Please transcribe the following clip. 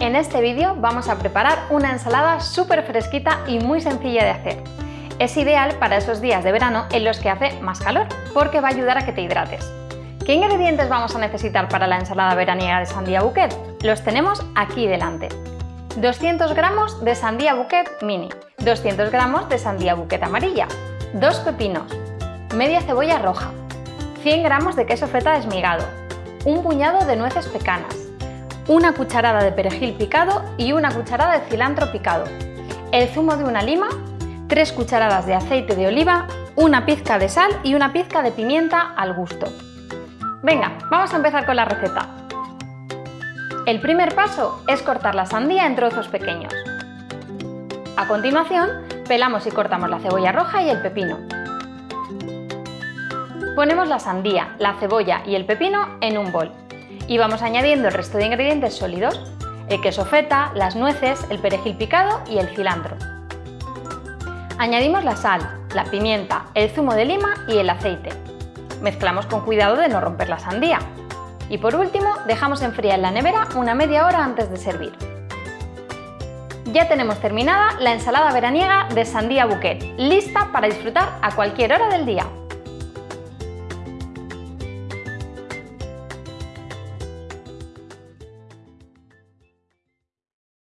En este vídeo vamos a preparar una ensalada súper fresquita y muy sencilla de hacer. Es ideal para esos días de verano en los que hace más calor, porque va a ayudar a que te hidrates. ¿Qué ingredientes vamos a necesitar para la ensalada veraniega de sandía bouquet? Los tenemos aquí delante. 200 gramos de sandía bouquet mini, 200 gramos de sandía bouquet amarilla, 2 pepinos, media cebolla roja, 100 gramos de queso feta desmigado, un puñado de nueces pecanas, una cucharada de perejil picado y una cucharada de cilantro picado, el zumo de una lima, 3 cucharadas de aceite de oliva, una pizca de sal y una pizca de pimienta al gusto. Venga, vamos a empezar con la receta. El primer paso es cortar la sandía en trozos pequeños. A continuación, pelamos y cortamos la cebolla roja y el pepino. Ponemos la sandía, la cebolla y el pepino en un bol y vamos añadiendo el resto de ingredientes sólidos, el queso feta, las nueces, el perejil picado y el cilantro. Añadimos la sal, la pimienta, el zumo de lima y el aceite. Mezclamos con cuidado de no romper la sandía. Y por último, dejamos enfriar en la nevera una media hora antes de servir. Ya tenemos terminada la ensalada veraniega de sandía bouquet, lista para disfrutar a cualquier hora del día.